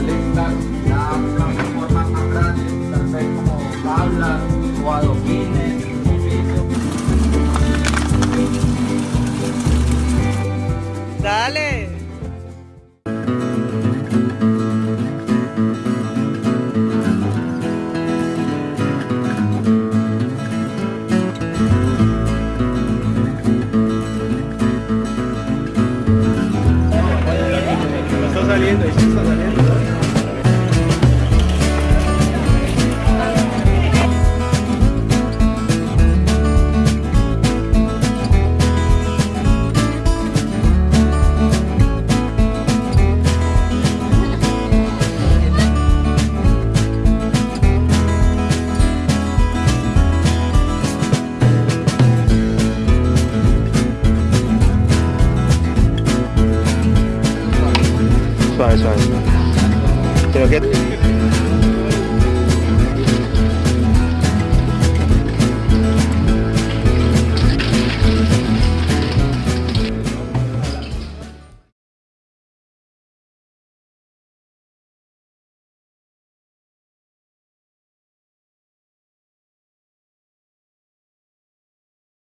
más tal vez como tablas o adoquines. Dale. Está saliendo, está saliendo. Suave, suave. Pero que